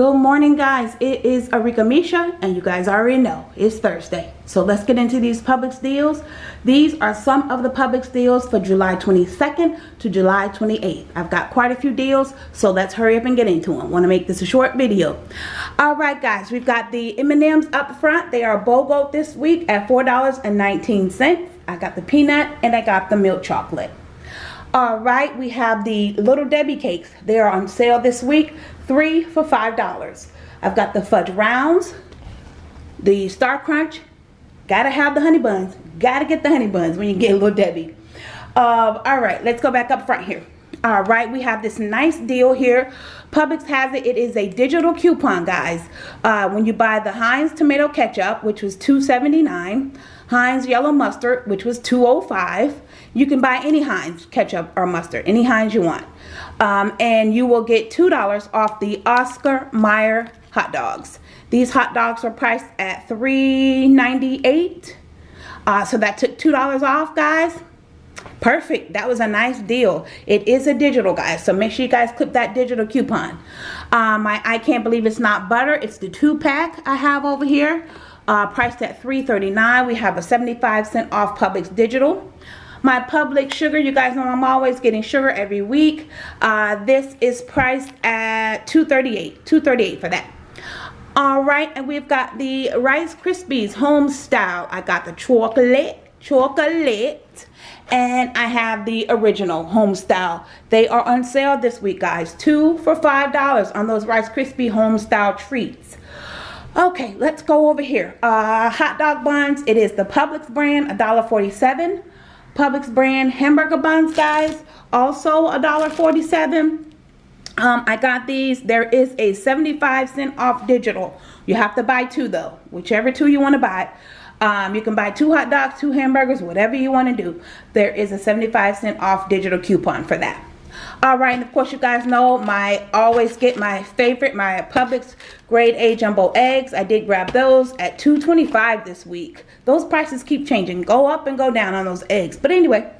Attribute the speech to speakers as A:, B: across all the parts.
A: Good morning guys, it is Arika Misha and you guys already know it's Thursday. So let's get into these Publix deals. These are some of the Publix deals for July 22nd to July 28th. I've got quite a few deals so let's hurry up and get into them. Want to make this a short video. Alright guys, we've got the M&M's up front. They are BOGO this week at $4.19. I got the peanut and I got the milk chocolate. All right, we have the Little Debbie cakes. They are on sale this week, three for $5. I've got the fudge rounds, the Star Crunch. Gotta have the honey buns. Gotta get the honey buns when you get Little Debbie. Uh, all right, let's go back up front here. All right, we have this nice deal here. Publix has it. It is a digital coupon, guys. Uh, when you buy the Heinz tomato ketchup, which was $2.79, Heinz yellow mustard, which was $2.05, you can buy any Heinz ketchup or mustard, any Heinz you want. Um, and you will get $2 off the Oscar Mayer hot dogs. These hot dogs are priced at $3.98. Uh, so that took $2 off, guys. Perfect. That was a nice deal. It is a digital, guys. So make sure you guys clip that digital coupon. Um, I, I can't believe it's not butter. It's the two pack I have over here. Uh, priced at $3.39. We have a 75 cent off Publix digital. My Publix sugar, you guys know I'm always getting sugar every week. Uh, this is priced at $2.38. $2.38 for that. Alright, and we've got the Rice Krispies home style. I got the chocolate, chocolate, and I have the original home style. They are on sale this week, guys. Two for $5 on those Rice Krispie home style treats. Okay, let's go over here. Uh, hot dog buns. It is the Publix brand, $1.47. Publix brand hamburger buns, guys. Also $1.47. Um, I got these. There is a 75 cent off digital. You have to buy two though. Whichever two you want to buy. Um, you can buy two hot dogs, two hamburgers, whatever you want to do. There is a 75 cent off digital coupon for that. All right, and of course you guys know my always get my favorite, my Publix grade A jumbo eggs. I did grab those at 2.25 this week. Those prices keep changing, go up and go down on those eggs. But anyway,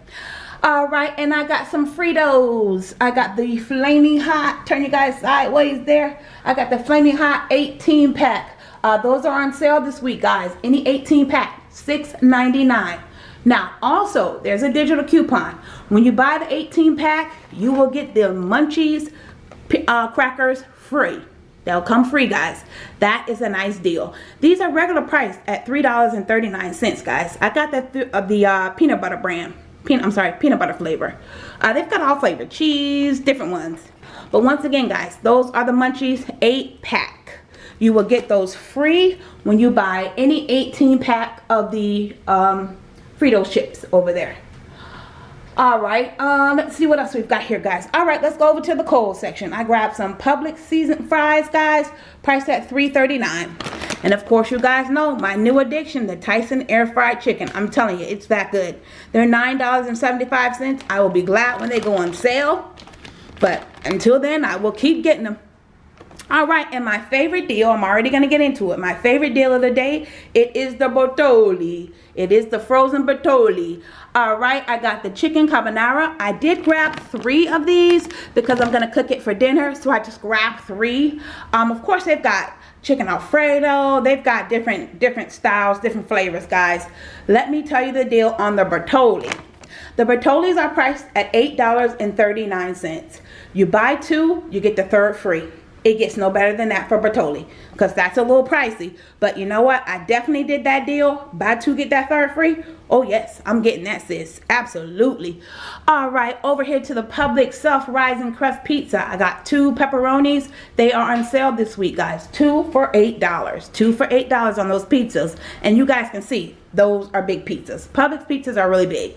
A: all right, and I got some Fritos. I got the Flaming Hot, turn you guys sideways there. I got the Flaming Hot 18 pack. Uh, those are on sale this week, guys. Any 18 pack, $6.99. Now, also, there's a digital coupon. When you buy the 18 pack, you will get the Munchies uh, crackers free. They'll come free, guys. That is a nice deal. These are regular price at $3.39, guys. I got that the uh, peanut butter brand. Peanut, I'm sorry, peanut butter flavor. Uh, they've got all flavor, cheese, different ones. But once again, guys, those are the Munchies 8 pack. You will get those free when you buy any 18 pack of the um, Fritos chips over there. All right, um, let's see what else we've got here, guys. All right, let's go over to the cold section. I grabbed some Publix seasoned fries, guys, priced at $3.39. And of course, you guys know my new addiction, the Tyson air fried chicken. I'm telling you, it's that good. They're $9.75. I will be glad when they go on sale. But until then, I will keep getting them. All right, and my favorite deal, I'm already going to get into it. My favorite deal of the day, it is the Bertolli. It is the frozen Bertolli. All right, I got the chicken carbonara. I did grab three of these because I'm going to cook it for dinner. So I just grabbed three. Um, Of course, they've got chicken alfredo. They've got different, different styles, different flavors, guys. Let me tell you the deal on the Bertolli The Bertollis are priced at $8.39. You buy two, you get the third free it gets no better than that for Bertolli because that's a little pricey. But you know what? I definitely did that deal. Buy two, get that third free. Oh, yes. I'm getting that, sis. Absolutely. All right. Over here to the Publix Self-Rising Crust Pizza. I got two pepperonis. They are on sale this week, guys. Two for $8. Two for $8 on those pizzas. And you guys can see those are big pizzas. Publix pizzas are really big.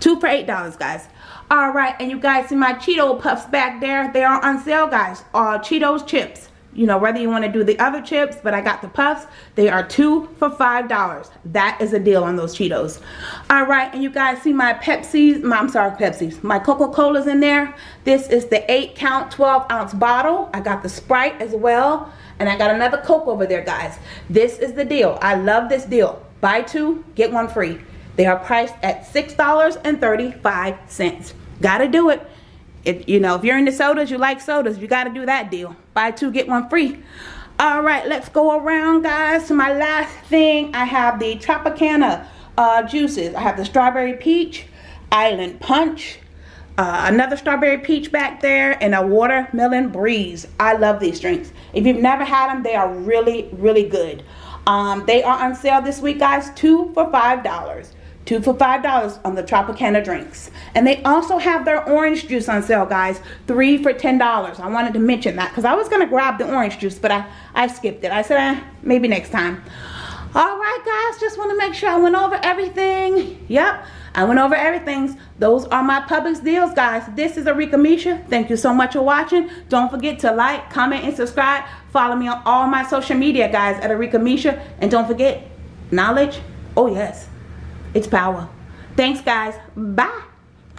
A: Two for $8, guys. All right, and you guys see my Cheeto Puffs back there. They are on sale, guys. Uh, Cheetos chips. You know, whether you want to do the other chips, but I got the puffs. They are two for $5. That is a deal on those Cheetos. All right, and you guys see my Pepsi's, my, I'm sorry, Pepsi's, my Coca-Cola's in there. This is the 8 count 12 ounce bottle. I got the Sprite as well. And I got another Coke over there, guys. This is the deal. I love this deal. Buy two, get one free. They are priced at $6.35. Gotta do it. If you know, if you're into sodas, you like sodas, you got to do that deal. Buy two, get one free. All right, let's go around, guys. To my last thing, I have the Tropicana uh, juices. I have the strawberry peach, island punch, uh, another strawberry peach back there, and a watermelon breeze. I love these drinks. If you've never had them, they are really, really good. Um, they are on sale this week, guys. Two for five dollars. Two for five dollars on the Tropicana drinks. And they also have their orange juice on sale, guys. Three for ten dollars. I wanted to mention that because I was gonna grab the orange juice, but I I skipped it. I said eh, maybe next time. All right, guys. Just want to make sure I went over everything. Yep. I went over everything. Those are my Publix deals, guys. This is Arika Misha. Thank you so much for watching. Don't forget to like, comment, and subscribe. Follow me on all my social media, guys, at Arika Misha. And don't forget, knowledge, oh yes, it's power. Thanks, guys. Bye.